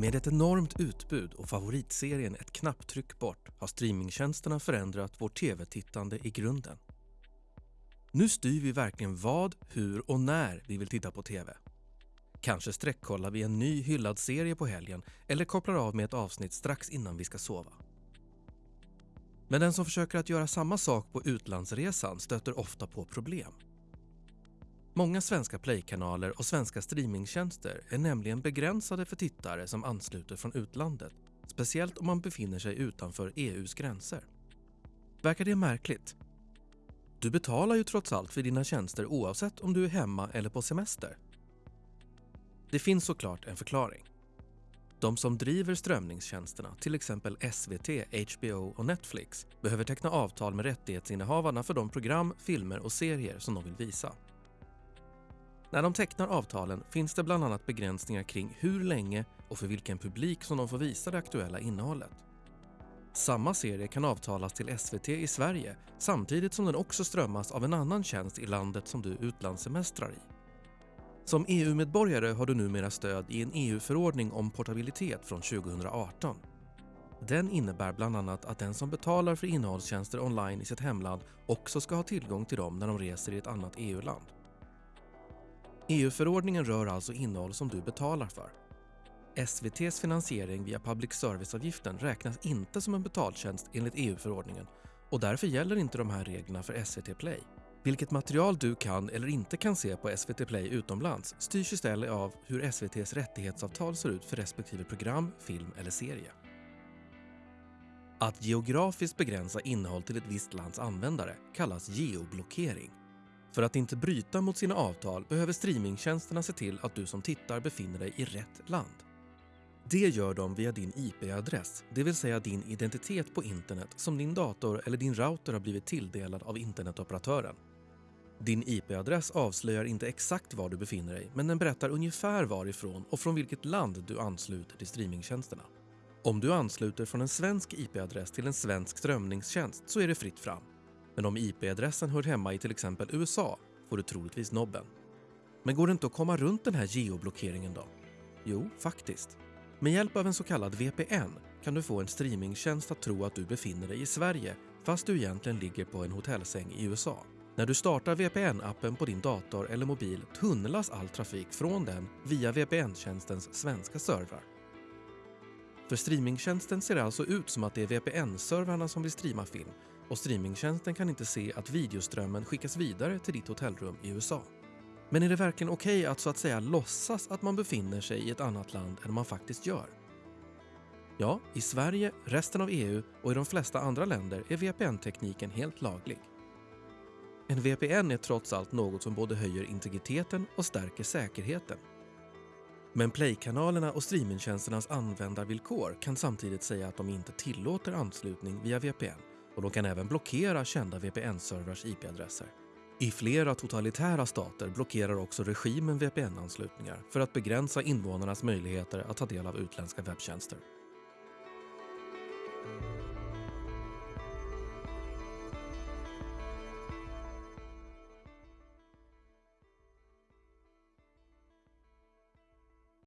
Med ett enormt utbud och favoritserien ett knapptryck bort har streamingtjänsterna förändrat vårt tv-tittande i grunden. Nu styr vi verkligen vad, hur och när vi vill titta på tv. Kanske sträckkollar vi en ny hyllad serie på helgen eller kopplar av med ett avsnitt strax innan vi ska sova. Men den som försöker att göra samma sak på utlandsresan stöter ofta på problem. Många svenska playkanaler och svenska streamingtjänster är nämligen begränsade för tittare som ansluter från utlandet, speciellt om man befinner sig utanför EUs gränser. Verkar det märkligt? Du betalar ju trots allt för dina tjänster oavsett om du är hemma eller på semester. Det finns såklart en förklaring. De som driver strömningstjänsterna, till exempel SVT, HBO och Netflix, behöver teckna avtal med rättighetsinnehavarna för de program, filmer och serier som de vill visa. När de tecknar avtalen finns det bland annat begränsningar kring hur länge och för vilken publik som de får visa det aktuella innehållet. Samma serie kan avtalas till SVT i Sverige samtidigt som den också strömmas av en annan tjänst i landet som du utlandssemestrar i. Som EU-medborgare har du numera stöd i en EU-förordning om portabilitet från 2018. Den innebär bland annat att den som betalar för innehållstjänster online i sitt hemland också ska ha tillgång till dem när de reser i ett annat EU-land. EU-förordningen rör alltså innehåll som du betalar för. SVTs finansiering via public service-avgiften räknas inte som en betaltjänst enligt EU-förordningen och därför gäller inte de här reglerna för SVT Play. Vilket material du kan eller inte kan se på SVT Play utomlands styrs istället av hur SVTs rättighetsavtal ser ut för respektive program, film eller serie. Att geografiskt begränsa innehåll till ett visst lands användare kallas geoblockering. För att inte bryta mot sina avtal behöver streamingtjänsterna se till att du som tittar befinner dig i rätt land. Det gör de via din IP-adress, det vill säga din identitet på internet som din dator eller din router har blivit tilldelad av internetoperatören. Din IP-adress avslöjar inte exakt var du befinner dig, men den berättar ungefär varifrån och från vilket land du ansluter till streamingtjänsterna. Om du ansluter från en svensk IP-adress till en svensk strömningstjänst så är det fritt fram. Men om IP-adressen hör hemma i till exempel USA får du troligtvis nobben. Men går det inte att komma runt den här geoblockeringen då? Jo, faktiskt. Med hjälp av en så kallad VPN kan du få en streamingtjänst att tro att du befinner dig i Sverige fast du egentligen ligger på en hotellsäng i USA. När du startar VPN-appen på din dator eller mobil tunnlas all trafik från den via VPN-tjänstens svenska servrar. För streamingtjänsten ser det alltså ut som att det är VPN-servrarna som vill streama film och streamingtjänsten kan inte se att videoströmmen skickas vidare till ditt hotellrum i USA. Men är det verkligen okej okay att så att säga låtsas att man befinner sig i ett annat land än man faktiskt gör? Ja, i Sverige, resten av EU och i de flesta andra länder är VPN-tekniken helt laglig. En VPN är trots allt något som både höjer integriteten och stärker säkerheten. Men Play-kanalerna och streamingtjänsternas användarvillkor kan samtidigt säga att de inte tillåter anslutning via VPN och de kan även blockera kända VPN-servrars IP-adresser. I flera totalitära stater blockerar också regimen VPN-anslutningar för att begränsa invånarnas möjligheter att ta del av utländska webbtjänster.